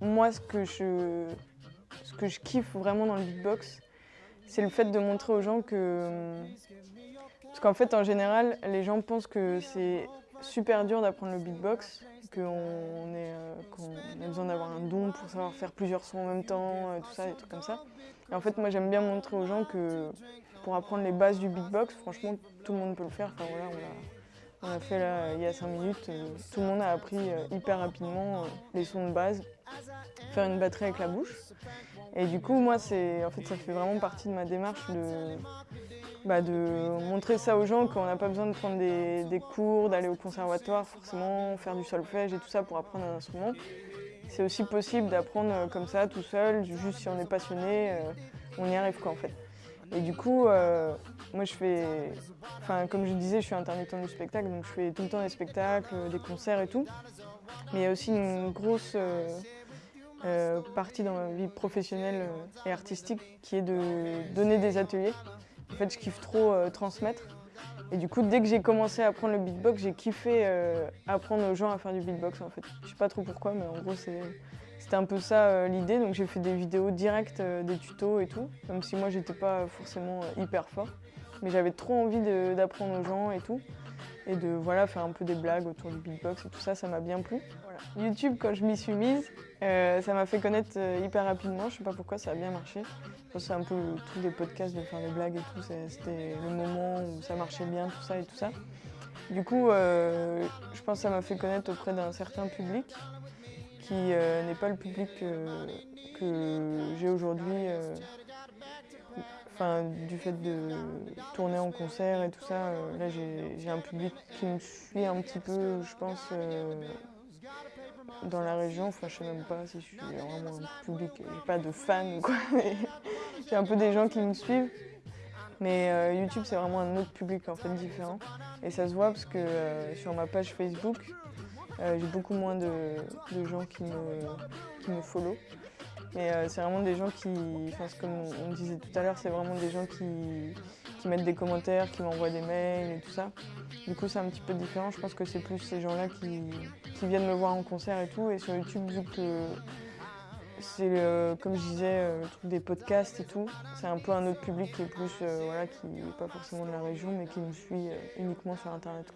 moi, ce que je, ce que je kiffe vraiment dans le beatbox, c'est le fait de montrer aux gens que... Parce qu'en fait, en général, les gens pensent que c'est super dur d'apprendre le beatbox, qu'on euh, a besoin d'avoir un don pour savoir faire plusieurs sons en même temps, euh, tout ça, des trucs comme ça. Et en fait, moi, j'aime bien montrer aux gens que pour apprendre les bases du beatbox, franchement, tout le monde peut le faire. Voilà, on a, fait là, il y a 5 minutes, euh, tout le monde a appris hyper rapidement les sons de base, faire une batterie avec la bouche. Et du coup, moi, en fait, ça fait vraiment partie de ma démarche de, bah, de montrer ça aux gens qu'on n'a pas besoin de prendre des, cours, d'aller au conservatoire forcément, faire du solfège et tout ça pour apprendre un instrument. C'est aussi possible d'apprendre euh, comme ça, tout seul, juste si on est passionné, euh, on y arrive quoi en fait. Et du coup, euh, moi je fais, enfin comme je disais, je suis intermittent du spectacle, donc je fais tout le temps des spectacles, des concerts et tout. Mais il y a aussi une grosse partie dans ma vie professionnelle et artistique qui est de donner des ateliers. En fait, je kiffe trop euh, transmettre. Et du coup, dès que j'ai commencé à apprendre le beatbox, j'ai kiffé euh, apprendre aux gens à faire du beatbox en fait. Je sais pas trop pourquoi, mais en gros, c'était un peu ça euh, l'idée. Donc j'ai fait des vidéos directes, des tutos et tout, même si moi, j'étais pas forcément hyper fort. Mais j'avais trop envie d'apprendre aux gens et tout et de voilà, faire un peu des blagues autour du beatbox et tout ça, ça m'a bien plu. YouTube, quand je m'y suis mise, euh, ça m'a fait connaître euh, hyper rapidement, je sais pas pourquoi, ça a bien marché. C'est un peu tous les podcasts de faire des blagues et tout, c'était le moment où ça marchait bien, tout ça et tout ça. Du coup, euh, je pense que ça m'a fait connaître auprès d'un certain public qui n'est pas le public que j'ai aujourd'hui Enfin, du fait de tourner en concert et tout ça, euh, là j'ai un public qui me suit un petit peu, je pense, euh, dans la région. Enfin, je sais même pas si je suis vraiment un public, j'ai pas de fans ou quoi, mais j'ai un peu des gens qui me suivent. Mais euh, YouTube, c'est vraiment un autre public en fait différent. Et ça se voit parce que sur ma page Facebook, j'ai beaucoup moins de, gens qui me, qui me follow. Mais euh, c'est vraiment des gens qui, comme on disait tout à l'heure, c'est vraiment des gens qui, mettent des commentaires, qui m'envoient des mails et tout ça. Du coup, c'est un petit peu différent. Je pense que c'est plus ces gens-là qui, viennent me voir en concert et tout. Et sur YouTube, vu que c'est, comme je disais, euh, le truc des podcasts et tout, c'est un peu un autre public qui est plus, euh, voilà, qui n'est pas forcément de la région, mais qui me suit uniquement sur Internet.